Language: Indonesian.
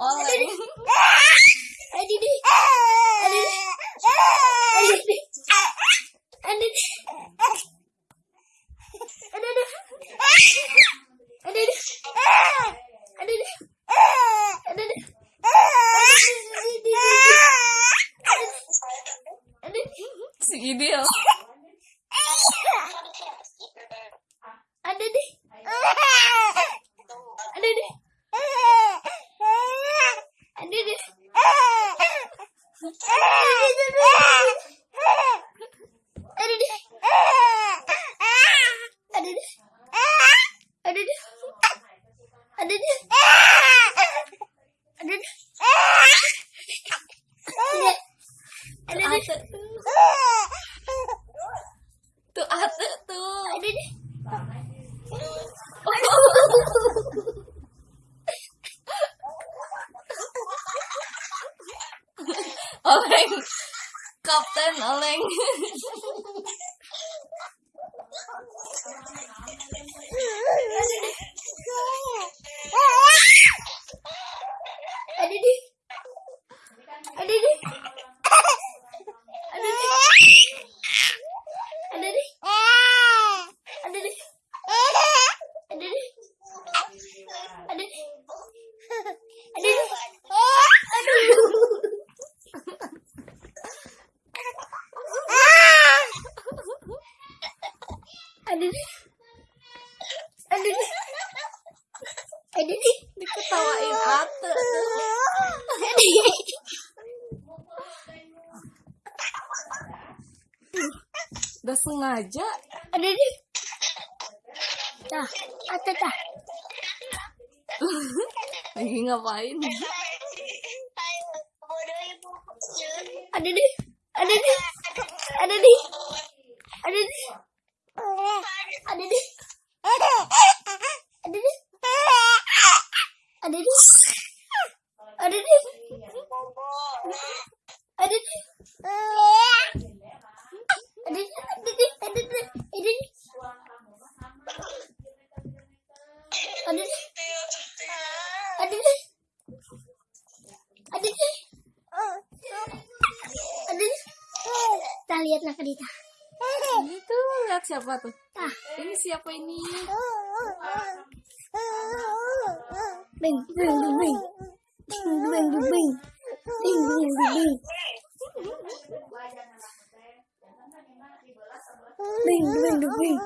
oleng si ideal ah! ah! Oleng. Kapten Oleng. aduh. Aduh. Aduh. Diketawain ate udah sengaja? Aduh. Dah ate dah? Lagi ngapain? Ada deh ada deh ada deh Aduh deh. Aduh deh. Aduh deh. Aduh deh. Kita lihat nak Dita. Itu lihat siapa tuh? Tah. Ini siapa ini? Bing, bing, bing, bing. Bing, bing, bing, bing. Bing, bing, bing, bing. Bing, bing, bing, bing.